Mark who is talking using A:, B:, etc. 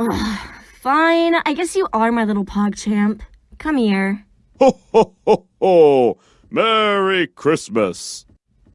A: Ugh, fine, I guess you are my little Pog Champ. Come here.
B: Ho, ho, ho, ho! Merry Christmas!